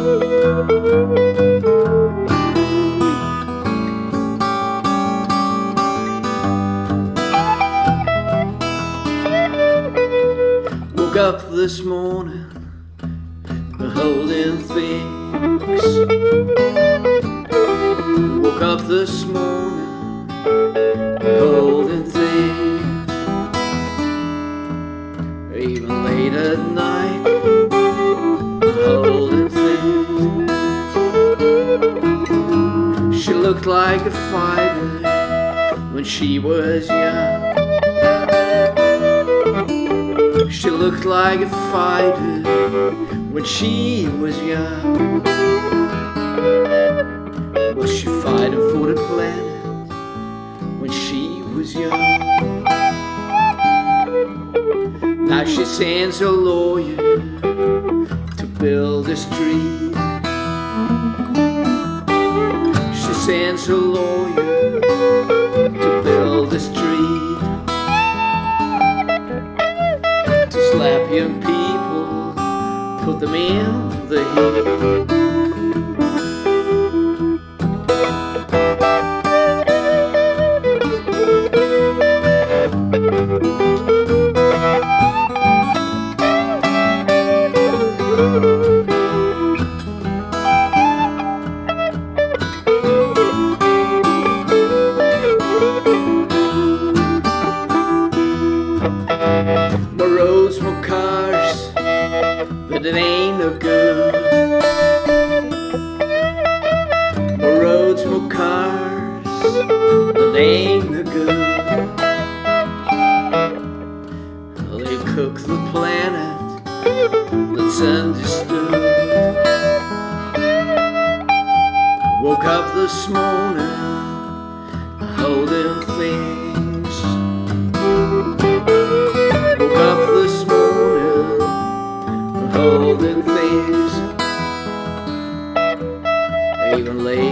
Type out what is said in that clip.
Woke up this morning holding things. Woke up this morning Like a fighter when she was young. She looked like a fighter when she was young. Was she fighting for the planet when she was young? Now she sends a lawyer to build a street. A lawyer to build a street. to slap young people, put them in the heat. More roads, more cars, but it ain't no good. More roads, more cars, but it ain't no good. They cook the planet that's understood. Woke up this morning, holding things. Even late.